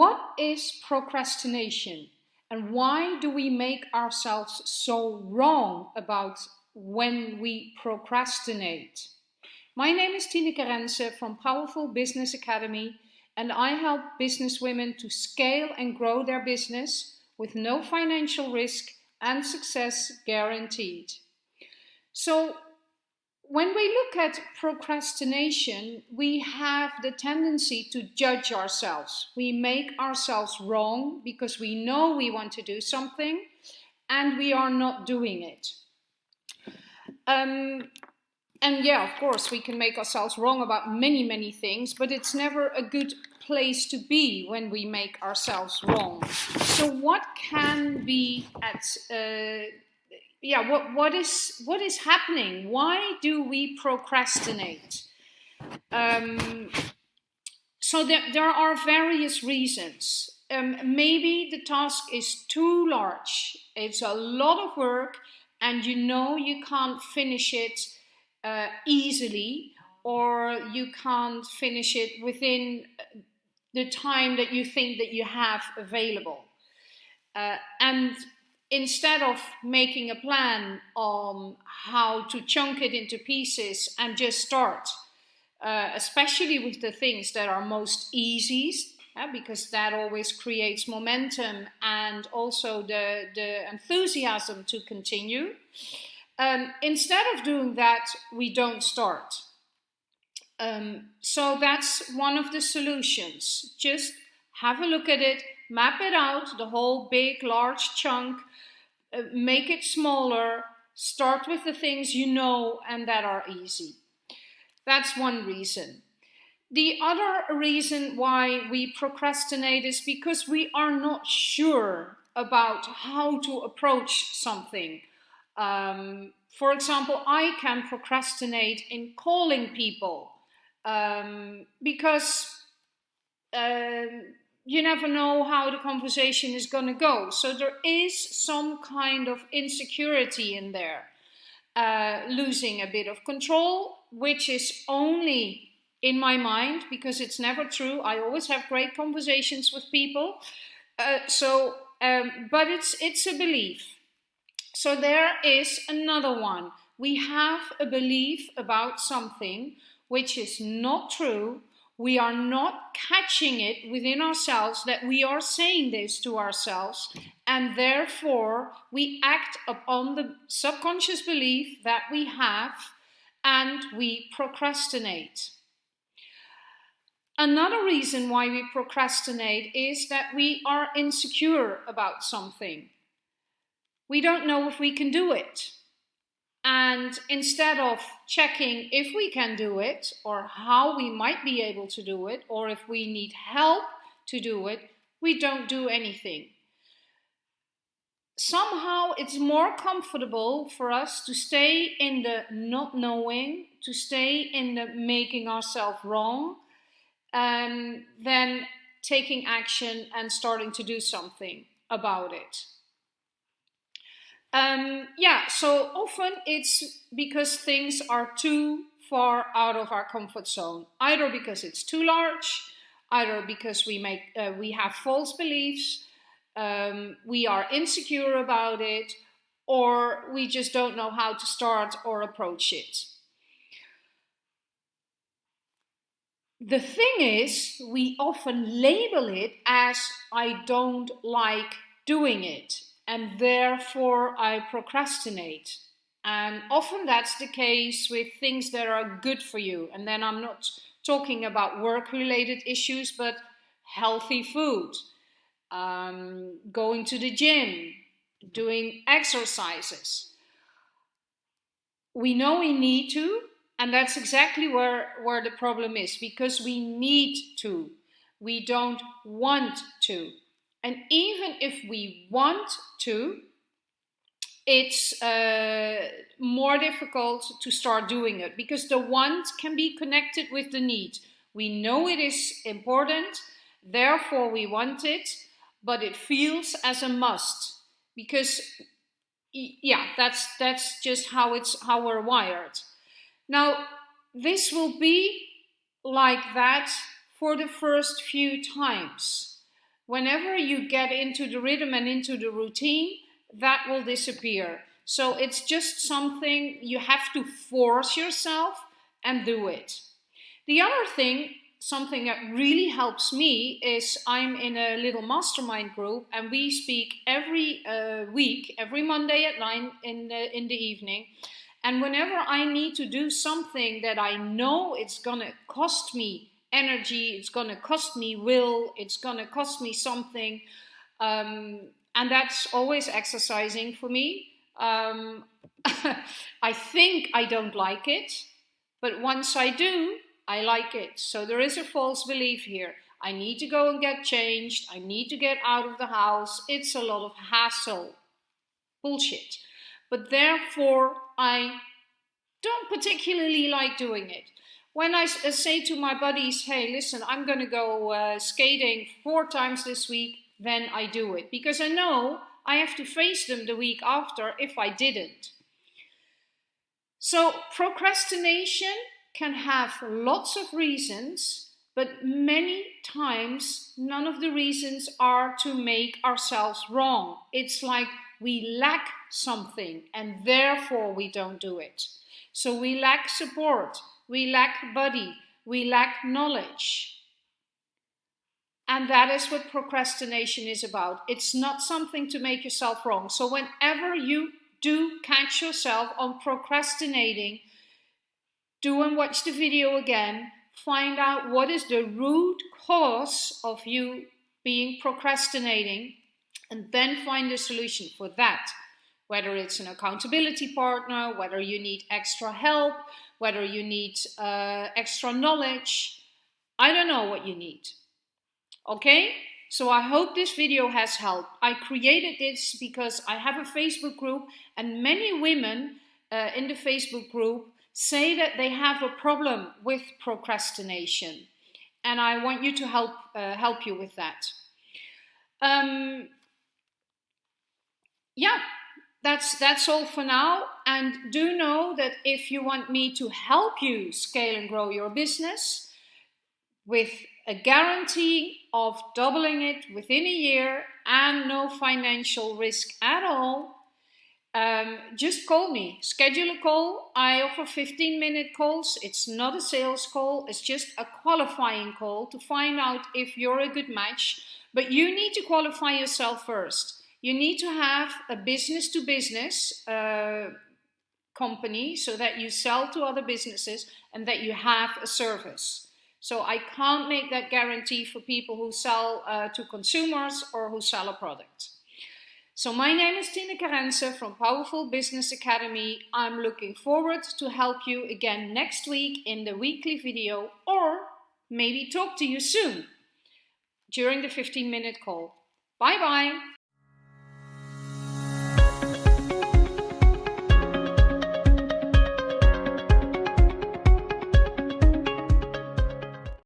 what is procrastination and why do we make ourselves so wrong about when we procrastinate? My name is Tineke Rensen from Powerful Business Academy and I help business women to scale and grow their business with no financial risk and success guaranteed. So when we look at procrastination, we have the tendency to judge ourselves. We make ourselves wrong because we know we want to do something and we are not doing it. Um, and yeah, of course, we can make ourselves wrong about many, many things, but it's never a good place to be when we make ourselves wrong. So what can be at uh, yeah, what, what is what is happening? Why do we procrastinate? Um, so there, there are various reasons. Um, maybe the task is too large. It's a lot of work, and you know you can't finish it uh, easily, or you can't finish it within the time that you think that you have available. Uh, and instead of making a plan on how to chunk it into pieces and just start, uh, especially with the things that are most easy, because that always creates momentum and also the, the enthusiasm to continue. Um, instead of doing that, we don't start. Um, so that's one of the solutions. Just have a look at it, map it out, the whole big, large chunk, uh, make it smaller, start with the things you know and that are easy. That's one reason. The other reason why we procrastinate is because we are not sure about how to approach something. Um, for example, I can procrastinate in calling people um, because uh, you never know how the conversation is going to go. So there is some kind of insecurity in there, uh, losing a bit of control, which is only in my mind because it's never true. I always have great conversations with people. Uh, so, um, but it's it's a belief. So there is another one. We have a belief about something which is not true we are not catching it within ourselves that we are saying this to ourselves and therefore we act upon the subconscious belief that we have and we procrastinate. Another reason why we procrastinate is that we are insecure about something. We don't know if we can do it. And instead of checking if we can do it or how we might be able to do it or if we need help to do it, we don't do anything. Somehow it's more comfortable for us to stay in the not knowing, to stay in the making ourselves wrong, um, than taking action and starting to do something about it. Um, yeah, so often it's because things are too far out of our comfort zone, either because it's too large, either because we make uh, we have false beliefs, um, we are insecure about it, or we just don't know how to start or approach it. The thing is, we often label it as I don't like doing it and therefore I procrastinate. And often that's the case with things that are good for you. And then I'm not talking about work related issues, but healthy food, um, going to the gym, doing exercises. We know we need to, and that's exactly where, where the problem is because we need to. We don't want to. And even if we want to, it's uh, more difficult to start doing it because the want can be connected with the need. We know it is important, therefore we want it, but it feels as a must because yeah, that's that's just how it's how we're wired. Now, this will be like that for the first few times whenever you get into the rhythm and into the routine, that will disappear. So it's just something you have to force yourself and do it. The other thing, something that really helps me, is I'm in a little mastermind group and we speak every uh, week, every Monday at 9 in the, in the evening. And whenever I need to do something that I know it's gonna cost me energy, it's gonna cost me will, it's gonna cost me something, um, and that's always exercising for me. Um, I think I don't like it, but once I do, I like it. So there is a false belief here. I need to go and get changed. I need to get out of the house. It's a lot of hassle. Bullshit. But therefore, I don't particularly like doing it. When I uh, say to my buddies, hey, listen, I'm going to go uh, skating four times this week, then I do it. Because I know I have to face them the week after if I didn't. So procrastination can have lots of reasons, but many times none of the reasons are to make ourselves wrong. It's like we lack something and therefore we don't do it. So we lack support, we lack body, we lack knowledge. And that is what procrastination is about. It's not something to make yourself wrong. So whenever you do catch yourself on procrastinating, do and watch the video again, find out what is the root cause of you being procrastinating, and then find a solution for that. Whether it's an accountability partner, whether you need extra help, whether you need uh, extra knowledge, I don't know what you need. Okay? So I hope this video has helped. I created this because I have a Facebook group and many women uh, in the Facebook group say that they have a problem with procrastination. And I want you to help, uh, help you with that. Um, yeah, that's, that's all for now. And do know that if you want me to help you scale and grow your business with a guarantee of doubling it within a year and no financial risk at all, um, just call me. Schedule a call. I offer 15 minute calls. It's not a sales call, it's just a qualifying call to find out if you're a good match. But you need to qualify yourself first. You need to have a business to business uh, company so that you sell to other businesses and that you have a service. So I can't make that guarantee for people who sell uh, to consumers or who sell a product. So my name is Tineke Rensen from Powerful Business Academy. I'm looking forward to help you again next week in the weekly video or maybe talk to you soon during the 15 minute call. Bye bye.